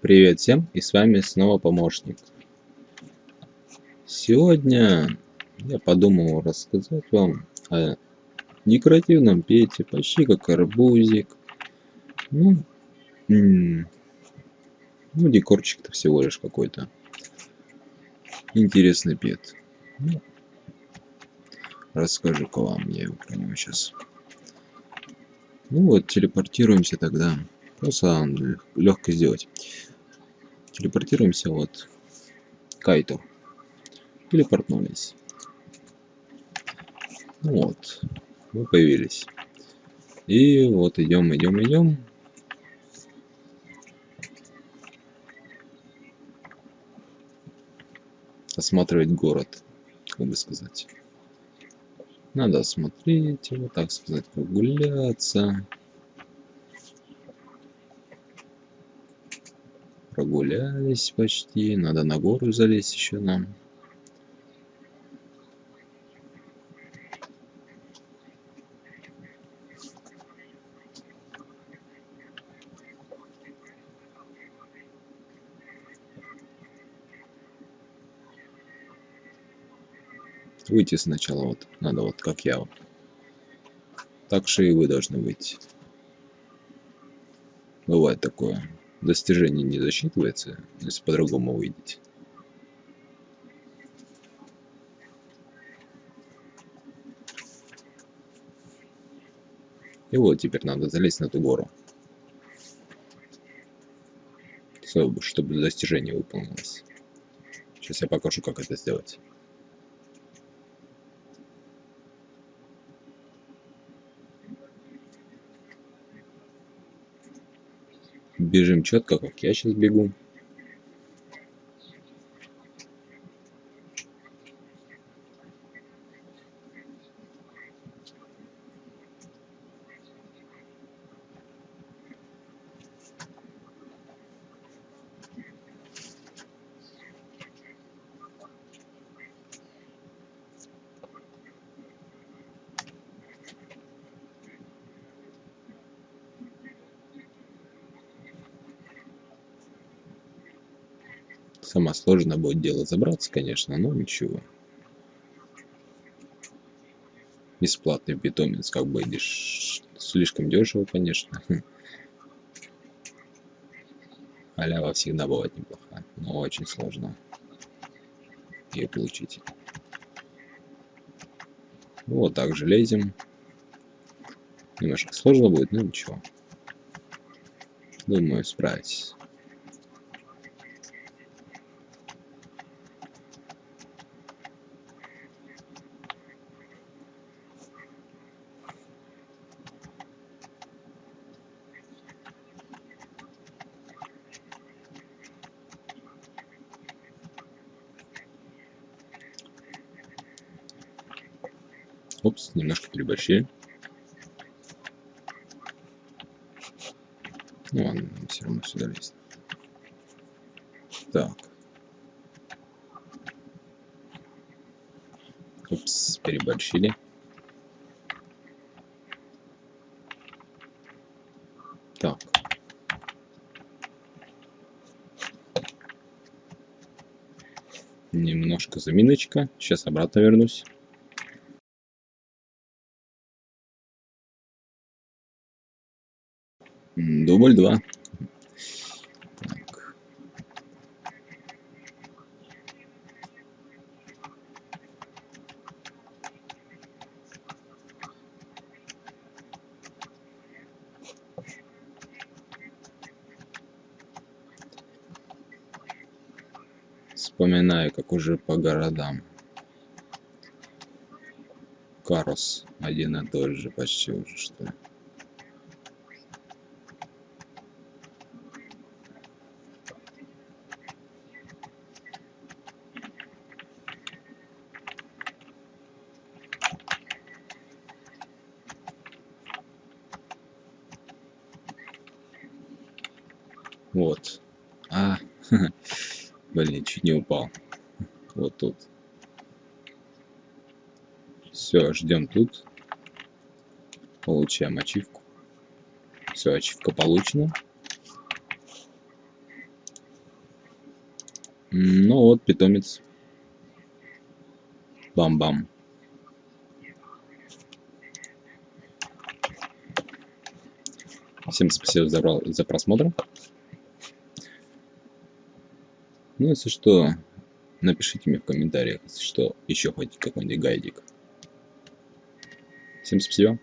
Привет всем, и с вами снова помощник. Сегодня я подумал рассказать вам о декоративном пете, почти как арбузик. Ну, ну декорчик-то всего лишь какой-то. Интересный пет. Ну, Расскажу-ка вам я его про сейчас. Ну вот, телепортируемся тогда. Просто легко сделать телепортируемся вот к Айту. Телепортнулись. Вот. Мы появились. И вот идем, идем, идем. Осматривать город, как бы сказать. Надо осмотреть его, так сказать, прогуляться. Прогулялись почти. Надо на гору залезть еще нам. Выйти сначала вот. Надо вот как я. Вот. Так же и вы должны выйти. Бывает такое достижение не засчитывается, если по-другому выйдете. И вот теперь надо залезть на эту гору. Чтобы достижение выполнилось. Сейчас я покажу, как это сделать. Бежим четко, как я сейчас бегу. Сама сложно будет дело забраться, конечно, но ничего. Бесплатный питомец, как бы идешь. Слишком дешево, конечно. Халява всегда бывает неплохая, но очень сложно ее получить. Вот так же лезем. Немножко сложно будет, но ничего. Думаю, справитесь. Опс, немножко переборщили. Ну ладно, все равно сюда лезть. Так. Опс, переборщили. Так. Немножко заминочка. Сейчас обратно вернусь. Дубль два. Так. Вспоминаю, как уже по городам. Карос один и тот же почти уже что ли. Вот. А, блин, чуть не упал. Вот тут. Все, ждем тут. Получаем ачивку. Все, ачивка получена. Ну вот, питомец. Бам-бам. Всем спасибо за, за просмотр. Ну, если что, напишите мне в комментариях, если что, еще хоть какой-нибудь гайдик. Всем спасибо.